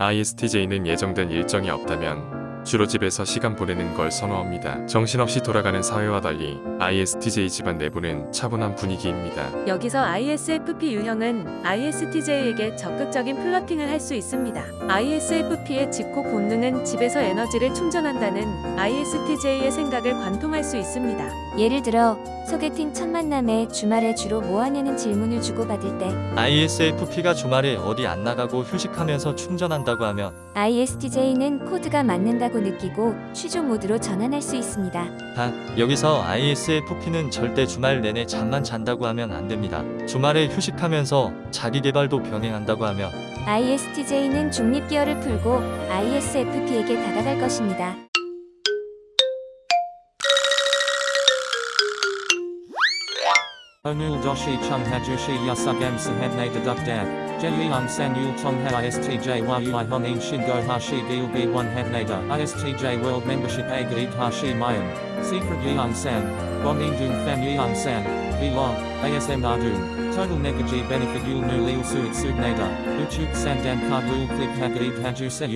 ISTJ는 예정된 일정이 없다면 주로 집에서 시간 보내는 걸 선호합니다. 정신없이 돌아가는 사회와 달리 ISTJ 집안 내부는 차분한 분위기입니다. 여기서 ISFP 유형은 ISTJ에게 적극적인 플러팅을 할 수 있습니다. ISFP의 집콕 본능은 집에서 에너지를 충전한다는 ISTJ의 생각을 관통할 수 있습니다. 예를 들어 소개팅 첫 만남에 주말에 주로 뭐 하냐는 질문을 주고받을 때 ISFP가 주말에 어디 안 나가고 휴식하면서 충전한다고 하면 ISTJ는 코드가 맞는다고 느끼고 취조 모드로 전환할 수 있습니다. 단 여기서 ISFP는 절대 주말 내내 잠만 잔다고 하면 안 됩니다. 주말에 휴식하면서 자기 개발도 병행한다고 하면 ISTJ는 중립 기어를 풀고 ISFP에게 다가갈 것입니다. Yasugam sahabne deduk dab. Jeyung san yul tong ha istj yui honin shingo hashi gil b1 habnada. ISTJ world membership a hashi mayan. Secret yeung san. Bonin dung fan yeung san. Vlog. ASM ardun. Total negaji benefit yul nu lil suit subnada. Uchuk sandan card lul click hagaid haju se.